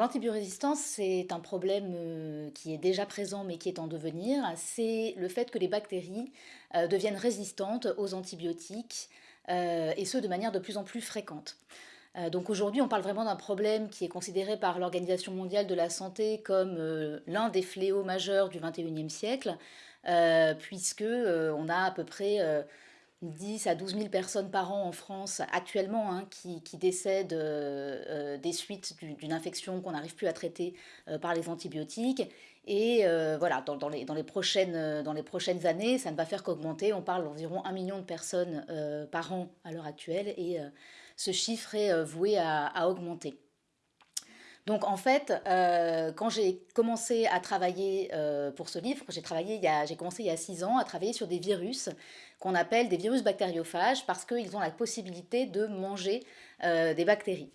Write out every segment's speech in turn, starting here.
l'antibiorésistance, c'est un problème euh, qui est déjà présent mais qui est en devenir. C'est le fait que les bactéries euh, deviennent résistantes aux antibiotiques euh, et ce de manière de plus en plus fréquente. donc aujourd'hui, on parle vraiment d'un problème qui est considéré par l'Organisation mondiale de la santé comme l'un des fléaux majeurs du 21e siècle, puisque on a à peu près 10 à 12 000 personnes par an en France actuellement hein, qui, décèdent euh, euh, des suites d'une infection qu'on n'arrive plus à traiter euh, par les antibiotiques. Et voilà, dans, les, dans, les prochaines, dans les prochaines années, ça ne va faire qu'augmenter. On parle d'environ 1 million de personnes par an à l'heure actuelle et ce chiffre est voué à augmenter. Donc en fait, euh, quand j'ai commencé à travailler euh, pour ce livre, j'ai travaillé, j'ai commencé il y a six ans à travailler sur des virus qu'on appelle des virus bactériophages parce qu'ils ont la possibilité de manger euh, des bactéries.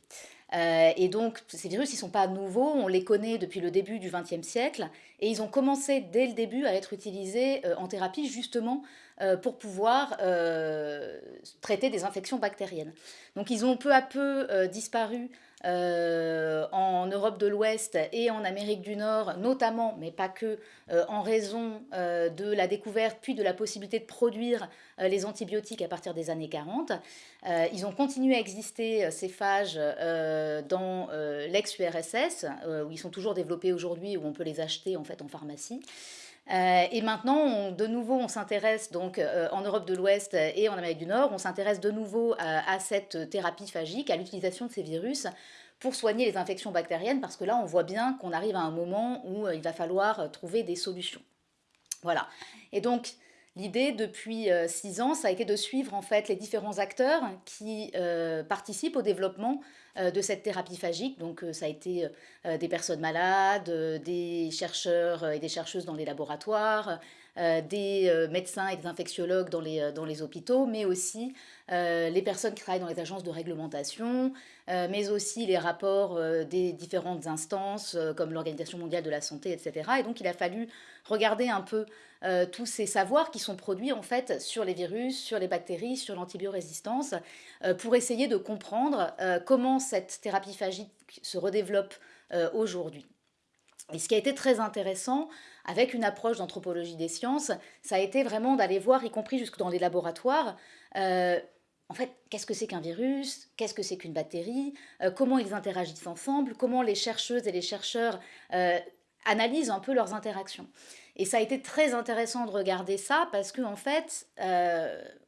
et donc, ces virus, ils ne sont pas nouveaux, on les connaît depuis le début du XXe siècle, et ils ont commencé dès le début à être utilisés en thérapie justement pour pouvoir traiter des infections bactériennes. Donc, ils ont peu à peu disparu euh, en Europe de l'Ouest et en Amérique du Nord, notamment, mais pas que, euh, en raison euh, de la découverte puis de la possibilité de produire les antibiotiques à partir des années 40. ils ont continué à exister, ces phages, dans l'ex-URSS, où ils sont toujours développés aujourd'hui, où on peut les acheter en fait en pharmacie. Et maintenant, de nouveau, on s'intéresse donc en Europe de l'Ouest et en Amérique du Nord, on s'intéresse de nouveau à cette thérapie phagique, à l'utilisation de ces virus pour soigner les infections bactériennes, parce que là, on voit bien qu'on arrive à un moment où euh, il va falloir euh, trouver des solutions. Voilà. Et donc, l'idée, depuis euh, six ans, ça a été de suivre en fait les différents acteurs qui participent au développement de cette thérapie phagique. Donc, ça a été des personnes malades, des chercheurs et des chercheuses dans les laboratoires, euh, des euh, médecins et des infectiologues dans les, euh, dans les hôpitaux, mais aussi les personnes qui travaillent dans les agences de réglementation, mais aussi les rapports des différentes instances comme l'Organisation mondiale de la santé, etc. Et donc il a fallu regarder un peu tous ces savoirs qui sont produits en fait sur les virus, sur les bactéries, sur l'antibiorésistance, pour essayer de comprendre comment cette thérapie phagique se redéveloppe aujourd'hui. Et ce qui a été très intéressant avec une approche d'anthropologie des sciences, ça a été vraiment d'aller voir, y compris jusque dans les laboratoires, euh, en fait, qu'est-ce que c'est qu'un virus Qu'est-ce que c'est qu'une bactérie euh, Comment ils interagissent ensemble Comment les chercheuses et les chercheurs euh, analysent un peu leurs interactions. Et ça a été très intéressant de regarder ça parce qu'en en fait,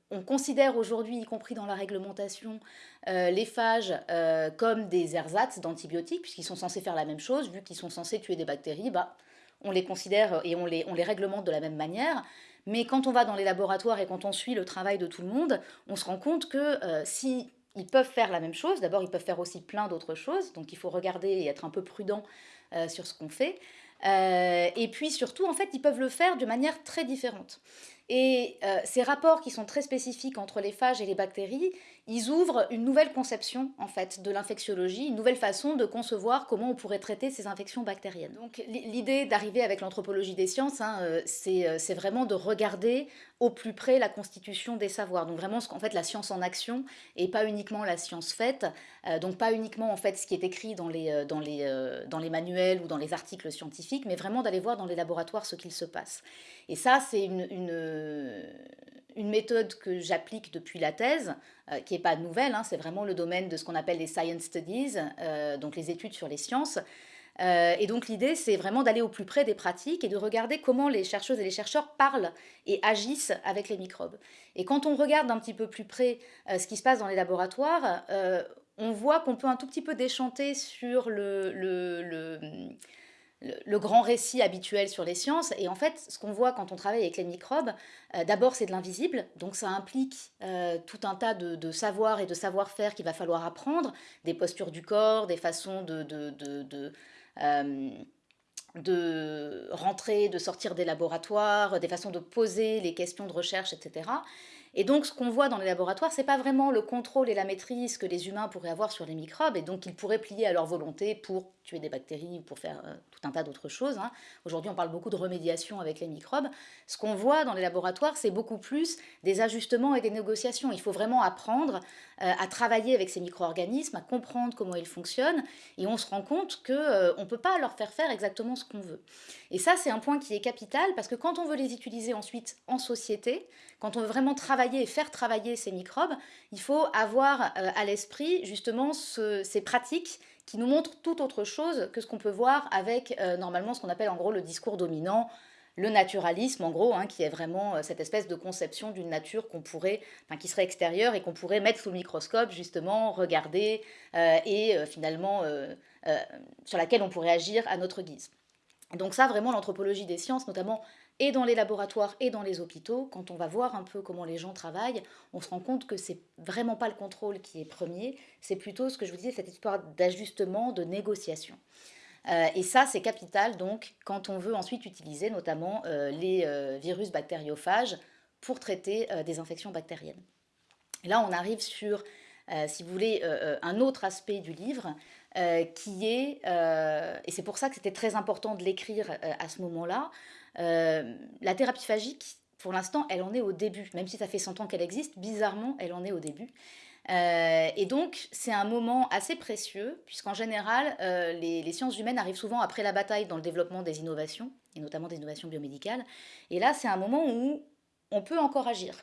on considère aujourd'hui, y compris dans la réglementation, euh, les phages euh, comme des ersatz d'antibiotiques, puisqu'ils sont censés faire la même chose, vu qu'ils sont censés tuer des bactéries, bah, on les considère et on les, on les réglemente de la même manière. Mais quand on va dans les laboratoires et quand on suit le travail de tout le monde, on se rend compte que euh, si ils peuvent faire la même chose, d'abord ils peuvent faire aussi plein d'autres choses, donc il faut regarder et être un peu prudent sur ce qu'on fait. et puis surtout, en fait, ils peuvent le faire de manière très différente. Et euh, ces rapports qui sont très spécifiques entre les phages et les bactéries, ils ouvrent une nouvelle conception en fait de l'infectiologie, une nouvelle façon de concevoir comment on pourrait traiter ces infections bactériennes. Donc l'idée d'arriver avec l'anthropologie des sciences, hein, euh, euh, c'est vraiment de regarder au plus près la constitution des savoirs. Donc vraiment qu'en fait la science en action et pas uniquement la science faite. donc pas uniquement en fait ce qui est écrit dans les, dans, les, dans les manuels ou dans les articles scientifiques, mais vraiment d'aller voir dans les laboratoires ce qu'il se passe. Et ça c'est une, une, méthode que j'applique depuis la thèse, euh, qui pas nouvelle, hein, c'est vraiment le domaine de ce qu'on appelle les science studies, euh, donc les études sur les sciences. Euh, et donc l'idée, c'est vraiment d'aller au plus près des pratiques et de regarder comment les chercheuses et les chercheurs parlent et agissent avec les microbes. Et quand on regarde un petit peu plus près ce qui se passe dans les laboratoires, on voit qu'on peut un tout petit peu déchanter sur le le, grand récit habituel sur les sciences. Et en fait, ce qu'on voit quand on travaille avec les microbes, euh, d'abord c'est de l'invisible, donc ça implique euh, tout un tas de, de savoirs et de savoir-faire qu'il va falloir apprendre, des postures du corps, des façons de, de, de euh, rentrer, de sortir des laboratoires, des façons de poser les questions de recherche, etc. Et donc, ce qu'on voit dans les laboratoires, c'est pas vraiment le contrôle et la maîtrise que les humains pourraient avoir sur les microbes, et donc ils pourraient plier à leur volonté pour tuer des bactéries ou pour faire euh, tout un tas d'autres choses. hein. Aujourd'hui, on parle beaucoup de remédiation avec les microbes. Ce qu'on voit dans les laboratoires, c'est beaucoup plus des ajustements et des négociations. Il faut vraiment apprendre euh, à travailler avec ces micro-organismes, à comprendre comment ils fonctionnent, et on se rend compte qu'on ne peut pas leur faire faire exactement ce qu'on veut. Et ça, c'est un point qui est capital, parce que quand on veut les utiliser ensuite en société, quand on veut vraiment travailler et faire travailler ces microbes, il faut avoir euh, à l'esprit justement ce- ces pratiques qui nous montrent tout autre chose que ce qu'on peut voir avec euh, normalement ce qu'on appelle en gros le discours dominant, le naturalisme en gros, hein, qui est vraiment euh, cette espèce de conception d'une nature qu'on pourrait, enfin, qui serait extérieure et qu'on pourrait mettre sous le microscope justement, regarder et finalement sur laquelle on pourrait agir à notre guise. Donc ça, vraiment, l'anthropologie des sciences, notamment et dans les laboratoires et dans les hôpitaux, quand on va voir un peu comment les gens travaillent, on se rend compte que c'est vraiment pas le contrôle qui est premier, c'est plutôt ce que je vous disais, cette histoire d'ajustement, de négociation. Euh, et ça, c'est capital, donc, quand on veut ensuite utiliser notamment euh, les euh, virus bactériophages pour traiter des infections bactériennes. Là, on arrive sur, si vous voulez, un autre aspect du livre, qui est, et c'est pour ça que c'était très important de l'écrire à ce moment-là, euh, la thérapie phagique, pour l'instant, elle en est au début. Même si ça fait 100 ans qu'elle existe, bizarrement, elle en est au début. Euh, et donc, c'est un moment assez précieux, puisqu'en général, euh, les, sciences humaines arrivent souvent après la bataille dans le développement des innovations, et notamment des innovations biomédicales. Et là, c'est un moment où on peut encore agir.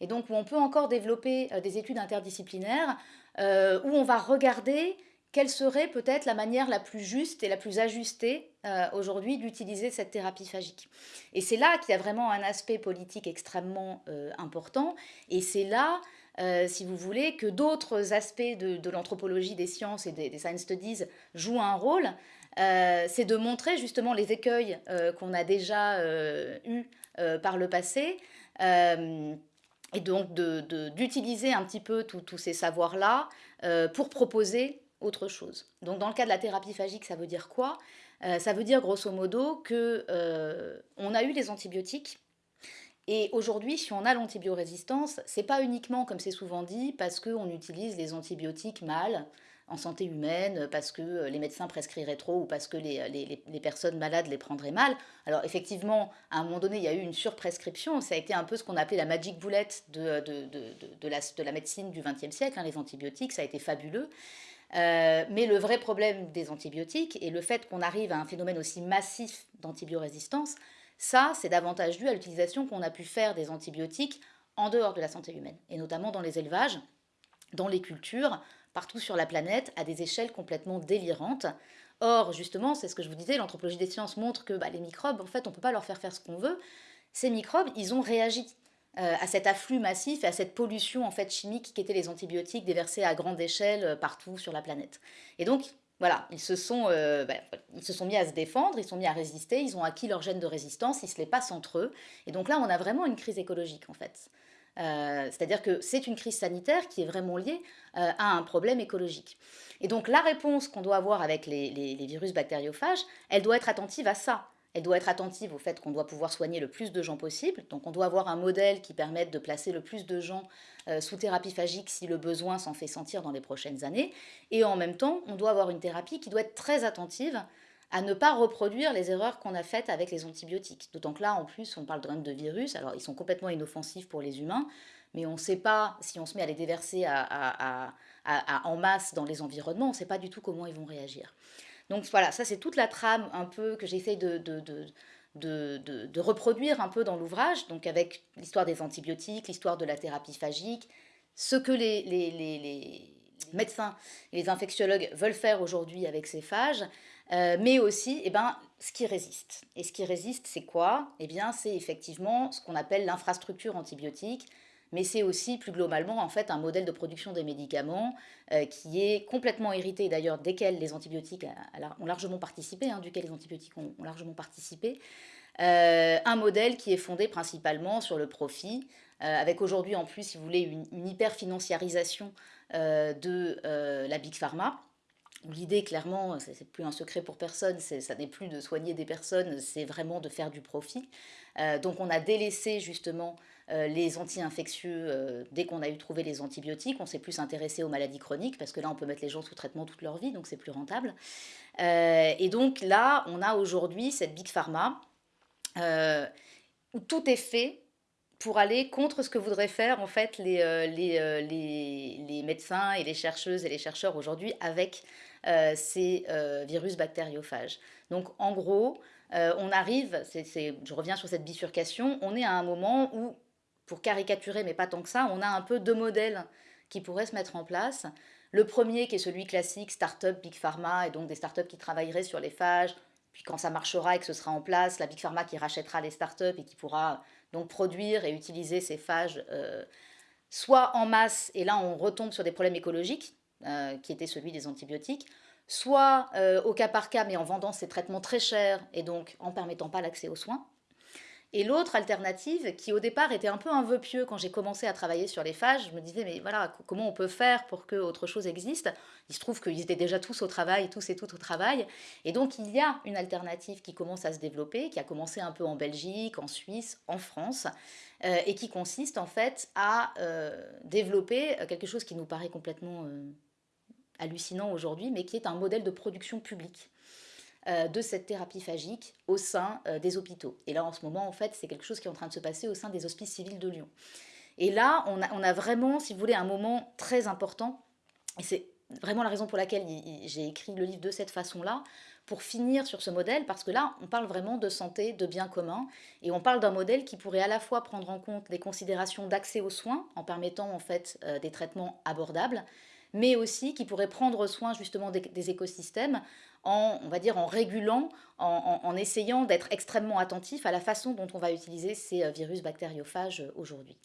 Et donc, où on peut encore développer des études interdisciplinaires, où on va regarder quelle serait peut-être la manière la plus juste et la plus ajustée euh, aujourd'hui d'utiliser cette thérapie phagique. Et c'est là qu'il y a vraiment un aspect politique extrêmement euh, important, et c'est là, euh, si vous voulez, que d'autres aspects de, l'anthropologie des sciences et des, science studies jouent un rôle. C'est de montrer justement les écueils qu'on a déjà eus par le passé. et donc d'utiliser un petit peu tous ces savoirs-là pour proposer autre chose. Donc dans le cas de la thérapie phagique, ça veut dire quoi? Euh, Ça veut dire grosso modo que euh, on a eu les antibiotiques et aujourd'hui, si on a l'antibiorésistance, c'est pas uniquement, comme c'est souvent dit, parce qu'on utilise les antibiotiques mal en santé humaine, parce que euh, les médecins prescriraient trop ou parce que les, les- les- personnes malades les prendraient mal. Alors effectivement, à un moment donné, il y a eu une surprescription. Ça a été un peu ce qu'on appelait la magic bullet de, de- de- de- de la, de la médecine du XXe siècle, hein, les antibiotiques, ça a été fabuleux. Euh, mais le vrai problème des antibiotiques et le fait qu'on arrive à un phénomène aussi massif d'antibiorésistance, ça, c'est davantage dû à l'utilisation qu'on a pu faire des antibiotiques en dehors de la santé humaine, et notamment dans les élevages, dans les cultures, partout sur la planète, à des échelles complètement délirantes. Or, justement, c'est ce que je vous disais, l'anthropologie des sciences montre que bah, les microbes, en fait, on ne peut pas leur faire faire ce qu'on veut. Ces microbes, ils ont réagi euh, à cet afflux massif et à cette pollution en fait chimique qui étaient les antibiotiques déversés à grande échelle euh, partout sur la planète. Et donc, voilà, ils se sont, euh, bah, ils se sont mis à se défendre, ils sont mis à résister, ils ont acquis leur gène de résistance, ils se les passent entre eux. Et donc là, on a vraiment une crise écologique en fait. C'est-à-dire que c'est une crise sanitaire qui est vraiment liée à un problème écologique. Et donc la réponse qu'on doit avoir avec les- les virus bactériophages, elle doit être attentive à ça. Elle doit être attentive au fait qu'on doit pouvoir soigner le plus de gens possible. Donc on doit avoir un modèle qui permette de placer le plus de gens euh, sous thérapie phagique si le besoin s'en fait sentir dans les prochaines années. Et en même temps, on doit avoir une thérapie qui doit être très attentive à ne pas reproduire les erreurs qu'on a faites avec les antibiotiques. D'autant que là, en plus, on parle de virus. Alors, ils sont complètement inoffensifs pour les humains, mais on ne sait pas, si on se met à les déverser en masse dans les environnements, on ne sait pas du tout comment ils vont réagir. Donc voilà, ça c'est toute la trame un peu que j'essaye de, reproduire un peu dans l'ouvrage, donc avec l'histoire des antibiotiques, l'histoire de la thérapie phagique, ce que les médecins et les infectiologues veulent faire aujourd'hui avec ces phages, euh, mais aussi eh ben, ce qui résiste. Et ce qui résiste, c'est quoi? Eh bien, c'est effectivement ce qu'on appelle l'infrastructure antibiotique, mais c'est aussi plus globalement en fait un modèle de production des médicaments euh, qui est complètement hérité d'ailleurs desquels les antibiotiques a- ont largement participé, hein, duquel les antibiotiques ont, largement participé. Euh, un modèle qui est fondé principalement sur le profit, euh, avec aujourd'hui en plus, si vous voulez, une, hyper-financiarisation euh, de euh, la Big Pharma. L'idée, clairement, c'est plus un secret pour personne, ça n'est plus de soigner des personnes, c'est vraiment de faire du profit. Euh, donc on a délaissé justement les anti-infectieux dès qu'on a eu trouvé les antibiotiques. On s'est plus intéressé aux maladies chroniques parce que là, on peut mettre les gens sous traitement toute leur vie, donc c'est plus rentable. et donc là, on a aujourd'hui cette Big Pharma où tout est fait pour aller contre ce que voudraient faire en fait les, les, les, médecins et les chercheuses et les chercheurs aujourd'hui avec ces virus bactériophages. Donc en gros, on arrive, je reviens sur cette bifurcation, on est à un moment où, pour caricaturer, mais pas tant que ça, on a un peu deux modèles qui pourraient se mettre en place. Le premier qui est celui classique, start-up, big pharma, et donc des start-up qui travailleraient sur les phages, puis quand ça marchera et que ce sera en place, la big pharma qui rachètera les start-up et qui pourra donc produire et utiliser ces phages euh, soit en masse, et là on retombe sur des problèmes écologiques, euh, qui étaient celui des antibiotiques, soit euh, au cas par cas, mais en vendant ces traitements très chers et donc en permettant pas l'accès aux soins. Et l'autre alternative, qui au départ était un peu un vœu pieux quand j'ai commencé à travailler sur les phages, je me disais, mais voilà, comment on peut faire pour que autre chose existe? Il se trouve qu'ils étaient déjà tous au travail, tous et toutes au travail. Et donc, il y a une alternative qui commence à se développer, qui a commencé un peu en Belgique, en Suisse, en France, euh, et qui consiste en fait à euh, développer quelque chose qui nous paraît complètement hallucinant aujourd'hui, mais qui est un modèle de production publique euh, de cette thérapie phagique au sein euh, des hôpitaux. Et là, en ce moment, en fait, c'est quelque chose qui est en train de se passer au sein des hospices civils de Lyon. Et là, on a, on a vraiment, si vous voulez, un moment très important, et c'est vraiment la raison pour laquelle j'ai écrit le livre de cette façon-là, pour finir sur ce modèle, parce que là, on parle vraiment de santé, de bien commun, et on parle d'un modèle qui pourrait à la fois prendre en compte des considérations d'accès aux soins, en permettant en fait euh, des traitements abordables, mais aussi qui pourrait prendre soin justement des, écosystèmes en, on va dire, en régulant, en, essayant d'être extrêmement attentif à la façon dont on va utiliser ces euh, virus bactériophages euh, aujourd'hui.